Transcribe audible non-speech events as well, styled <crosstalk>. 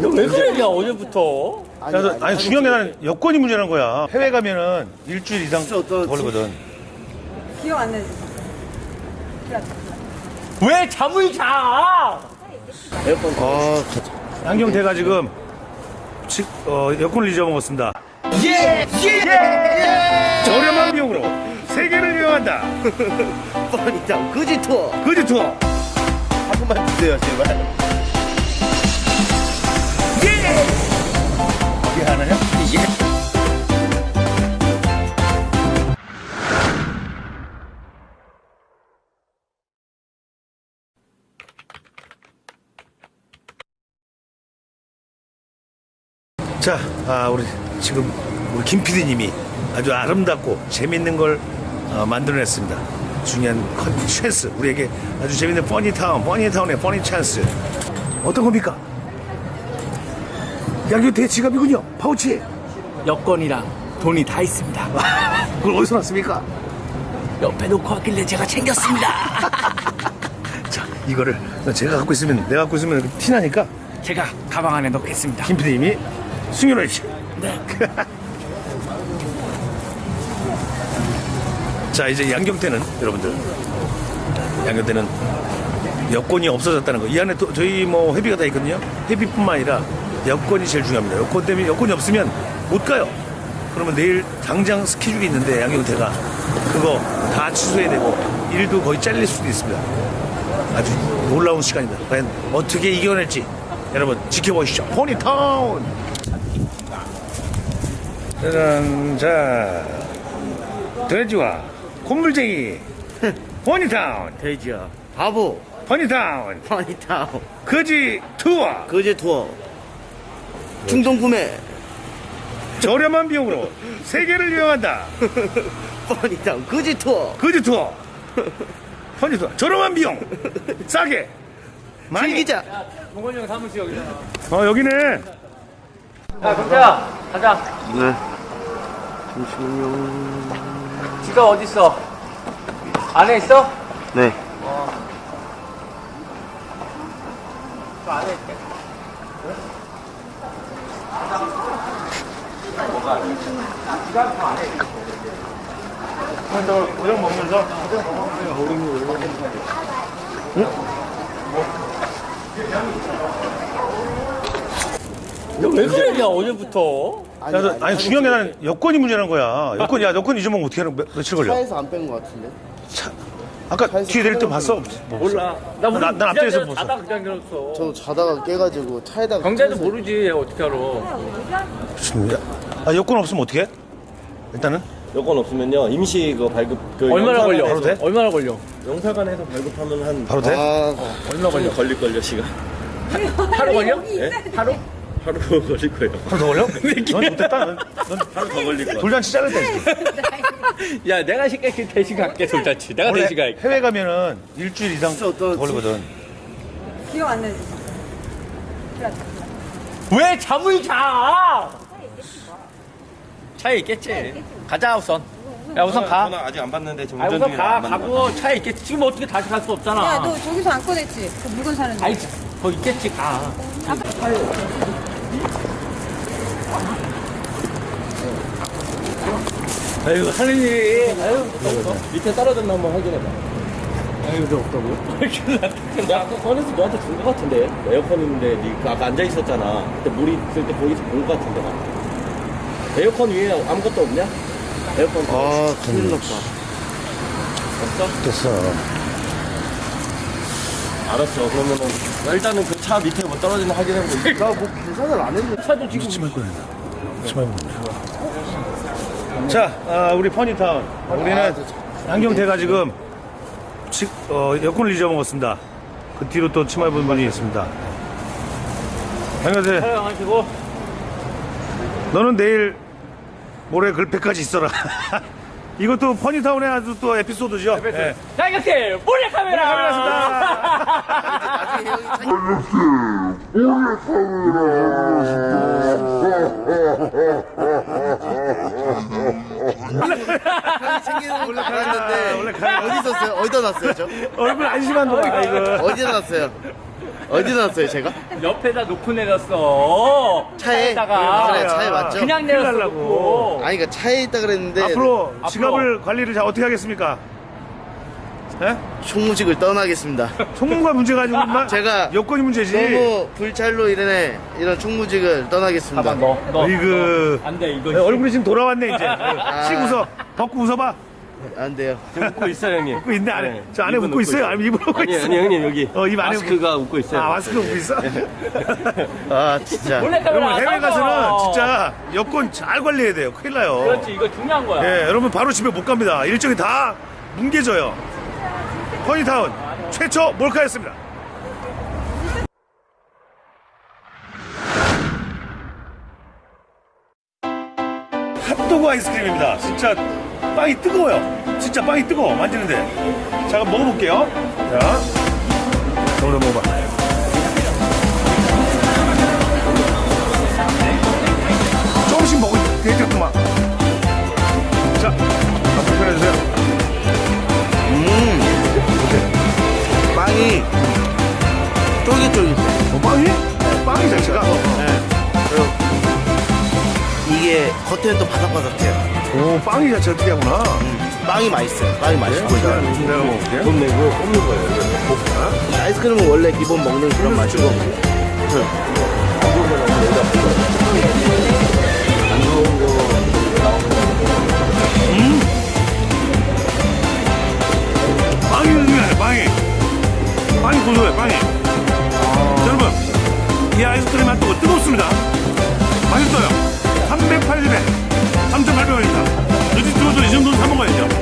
왜 그러냐 어제부터? 아니, 아니, 아니 중요한 게 나는 여권이 문제라는 거야. 해외 가면은 일주일 이상 걸리거든. 기억 안 나지? 왜 잠을 자? 아, 양경태가 지금 지- 어, 여권을 잊어먹었습니다. 예! 예! 저렴한 비용으로 세계를 여행한다. <laughs> 뻔히다 그지 투어 그지 투어. 한 번만 주세요 제발 자, 아, 우리 지금 우리 김 PD님이 아주 아름답고 재밌는 걸 어, 만들어냈습니다. 중요한 컨 찬스, 우리에게 아주 재밌는 퍼니타운, 퍼니타운의 funny 찬스. 어떤 겁니까? 양교태 지갑이군요. 파우치. 여권이랑 돈이 다 있습니다. <laughs> 그걸 어디서 났습니까? 옆에 놓고 왔길래 제가 챙겼습니다. <laughs> 자, 이거를 제가 갖고 있으면 내가 갖고 있으면 티나니까 제가 가방 안에 넣겠습니다. 김 PD님이 숨겨놓으시 네. <laughs> 자, 이제 양경태는 여러분들 양경태는 여권이 없어졌다는 거. 이 안에 또 저희 뭐 회비가 다 있거든요. 회비뿐만 아니라 여권이 제일 중요합니다. 여권 때문에 여권이 없으면 못 가요. 그러면 내일 당장 스케줄이 있는데 양경태가 그거 다 취소해야 되고 일도 거의 잘릴 수도 있습니다. 아주 놀라운 시간이다. 과연 어떻게 이겨낼지 여러분 지켜보시죠. 포니타운. 짜잔, 자, 돼지와 콧물쟁이 <laughs> 포니타운, 돼지야 바보 포니타운, 뻔히다 거지 투어, 그지 투어 충동 구매 저렴한 비용으로 세계를 여행한다. 뻔히다 그지 투어 거지 투어, 포니 투어, 저렴한 비용, <laughs> 싸게. 많이. 즐기자 동건이 형 사무실 여기잖아. 어 여기네. 야, 경태야, 가자. 네 잠시만요 지갑 어디 있어? 안에 있어? 네저 안에 있 게. 고정 먹면서 왜 그러냐 어제부터? 아니, 아니 중요한 게 나는 여권이 문제라는 거야. 여권 야 여권 잊어먹으면 어떻게 하는 며, 며칠 걸려? 차에서 안뺀것 같은데 아까 뒤에 내릴 때 봤어? 뭐. 몰라. 나 모르. 난 앞뒤에서 봤어. 자다 그냥 들었어. 저도 자다가 깨가지고 차에다가 경제도 모르지 어떻게 알아? 좋습니다. 아 여권 없으면 어떻게 해? 일단은 여권 없으면요 임시 그 발급 그 얼마나 걸려? 바로 돼? 얼마나 걸려? 영사관에서 발급하면 한 바로 돼? 아 얼마 걸려? 걸릴 걸요 시간 하루 걸려? 예? 하루? 하루 <laughs> 걸릴 거예요 하루 더 걸려? <laughs> 넌 좋겠다. 넌, 넌 하루 더 걸릴 거예요 돌잔치 자를 때. <laughs> 야 내가 시켜 대신 갈게 돌잔치. 내가 대신 갈게. 해외 가면은 일주일 이상 걸리거든. 기억 안 나지? 왜 잠을 자? 차에 있겠지. 가자 우선. 야 우선 가. 전화 아직 안 받는데 지금 아 운전 우선 중이라 가. 안 받는 가고 차에 있겠지. 지금 어떻게 다시 갈 수 없잖아. 야, 너 저기서 안 꺼냈지? 그 물건 사는 데. 아이 거 있겠지 가. 아유 하느님. 아유. 밑에 떨어졌나 한번 확인해봐 아유 너 없다고요? <laughs> 내가 아까 꺼내서 너한테 준 거 같은데 에어컨 있는데 니 아까 앉아 있었잖아 그때 물이 있을 때 거기서 본 거 같은데 나 에어컨 위에 아무것도 없냐? 에어컨 아 큰일 났다 없어? 됐어. 알았어 그러면은 일단은 그 차 밑에 뭐 떨어지나 확인해보고 <laughs> 나뭐 계산을 안 했는데 차도 지금 치마 입고 다닌다. 치마 입고 자, 아, 우리 퍼니타운. 우리는 양경태가 지금 치- 어, 여권을 잊어먹었습니다. 그 뒤로 또 치마 입은 분이 있습니다. 양경태, 촬영하시고 너는 내일 모레 글패까지 있어라. <laughs> 이것도 퍼니타운의 아주 또 에피소드죠. 예. 자 이렇게 몰래 카메라. 형이 형이 챙기는 알았는데 원래 가- 어디 있었어요? 어디다 놨어요 저? 얼굴 안심한 거야, 이거. 어디다 놨어요? 어디 놨어요 제가? 옆에다 놓고 내렸어. 차에? 차에다가. 그래, 차에 맞죠? 그냥. 놓고. 아니 그러니까 차에 있다 그랬는데 앞으로 앞으로. 지갑을 관리를 자 어떻게 하겠습니까? 예? 총무직을 떠나겠습니다. 총무가 문제가 아니고 인마 제가 여건이 문제지. 너무 불찰로 이런 이런 총무직을 떠나겠습니다. 가만 너. 너. 이그 안 돼, 이거. 네, 얼굴이 지금 돌아왔네 이제. <laughs> 씩 웃어. 벗고 웃어봐. 안 돼요. 지금 웃고 있어요, 형님. 웃고 있네 안에. 네, 저 안에 입은 웃고 있어요. 아니면 입을 웃고 아니, 있어. 아니, 형님, 여기. 어, 입 안에 마스크가 웃고 있어요. 아 마스크 웃고 있어. <laughs> 아 진짜. 여러분 안 해외. 가서는 진짜 여권 잘 관리해야 돼요. 큰일 나요. 그렇지, 이거 중요한 거야. 예, 여러분 바로 집에 못 갑니다. 일정이 다 뭉개져요. 허니타운 최초 몰카였습니다. 핫도그 아이스크림입니다. 진짜 빵이 뜨거워요. 진짜 빵이 뜨거워 만지는데. 자, 그럼 먹어볼게요. 자, 오늘 먹어봐. 조금씩 먹어도 되겠구만. 자, 한번 편해주세요. 빵이 쫄깃쫄깃해. 어, 빵이? 빵이 자체가? 그리고 이게 겉에는 또 바삭바삭해요. 오, 빵이 자체가 특이하구나. 빵이 맛있어요. 빵이 맛있고 자, 내가 먹을게. 돈 내고 뽑는 거예요. 아이스크림은 원래 기본 먹는 그런 맛이고. 빵이 특이하네, 빵이. 빵이 고소해, 빵이. 자, 여러분, 이 아이스크림 핫 정도는 사먹어야죠.